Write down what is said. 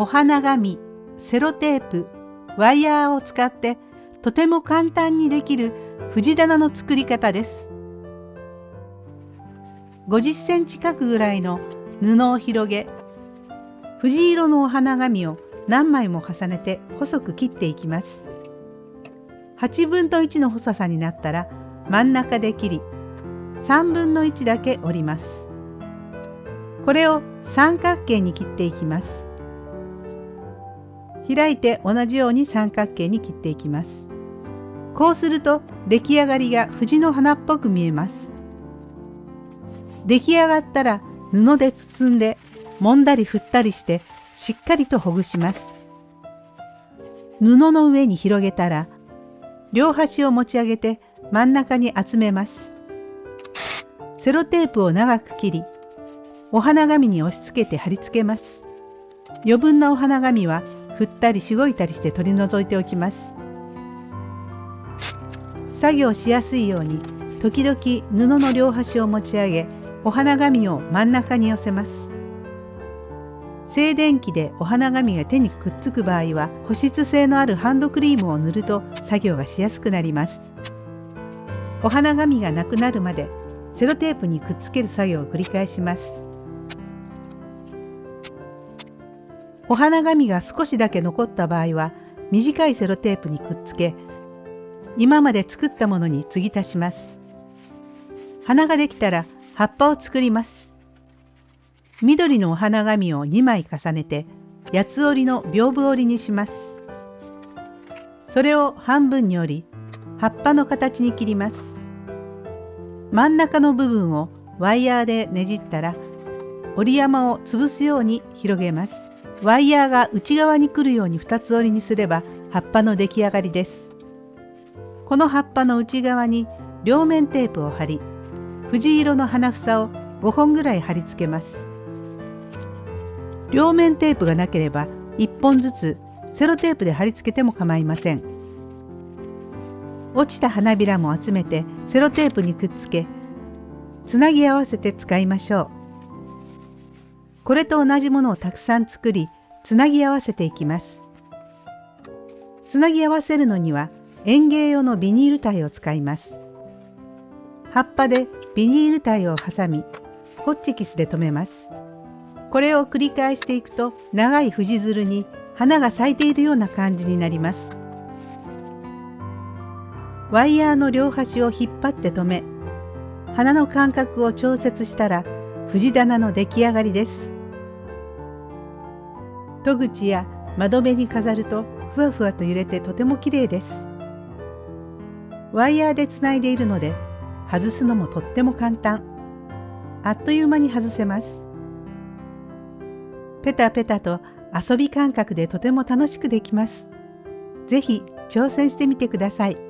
お花紙、セロテープ、ワイヤーを使ってとても簡単にできる藤棚の作り方です。50センチ角ぐらいの布を広げ、藤色のお花紙を何枚も重ねて細く切っていきます。8分の1の細さになったら真ん中で切り、3分の1だけ折ります。これを三角形に切っていきます。開いて同じように三角形に切っていきます。こうすると出来上がりが藤の花っぽく見えます。出来上がったら布で包んで揉んだり振ったりしてしっかりとほぐします。布の上に広げたら両端を持ち上げて真ん中に集めます。セロテープを長く切りお花紙に押し付けて貼り付けます。余分なお花紙は振ったりしごいたりして取り除いておきます。作業しやすいように時々布の両端を持ち上げお花紙を真ん中に寄せます。静電気でお花紙が手にくっつく場合は保湿性のあるハンドクリームを塗ると作業がしやすくなります。お花紙がなくなるまでセロテープにくっつける作業を繰り返します。お花紙が少しだけ残った場合は短いセロテープにくっつけ今まで作ったものに継ぎ足します。花ができたら葉っぱを作ります。緑のお花紙を2枚重ねて八つ折りの屏風折りにします。それを半分に折り葉っぱの形に切ります。真ん中の部分をワイヤーでねじったら折り山を潰すように広げます。ワイヤーが内側に来るように2つ折りにすれば葉っぱの出来上がりです。この葉っぱの内側に両面テープを貼り藤色の花房を5本ぐらい貼り付けます。両面テープがなければ1本ずつセロテープで貼り付けても構いません。落ちた花びらも集めてセロテープにくっつけつなぎ合わせて使いましょう。これと同じものをたくさん作りつなぎ合わせていきます。つなぎ合わせるのには園芸用のビニール体を使います。葉っぱでビニール体を挟みホッチキスで留めます。これを繰り返していくと長い藤づるに花が咲いているような感じになります。ワイヤーの両端を引っ張って留め花の間隔を調節したら藤棚の出来上がりです。戸口や窓辺に飾るとふわふわと揺れてとても綺麗です。ワイヤーでつないでいるので外すのもとっても簡単。あっという間に外せます。ペタペタと遊び感覚でとても楽しくできます。ぜひ挑戦してみてください。